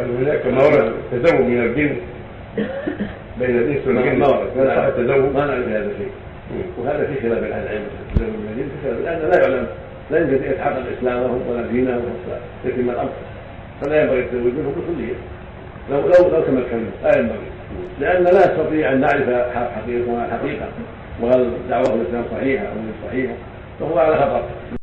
وأن هناك مورد تزوج التزوج من الجن. بين الإنس والجن. ما صح التزوج. ما نعرف هذا الشيء. وهذا في خلاف أهل العلم. التزوج من الجن في خلاف. لأن لا يعلم. لا يمكن ان يتحقق اسلامهم ولا دينهم ولا يتم الأمر. فلا ينبغي التزوج منهم بكلية. لو لو لو تمكنوا لا ينبغي. لأن لا نستطيع أن نعرف حقيقة الحقيقة وهل دعوة الإسلام صحيحة أو غير صحيحة. فهو على خطر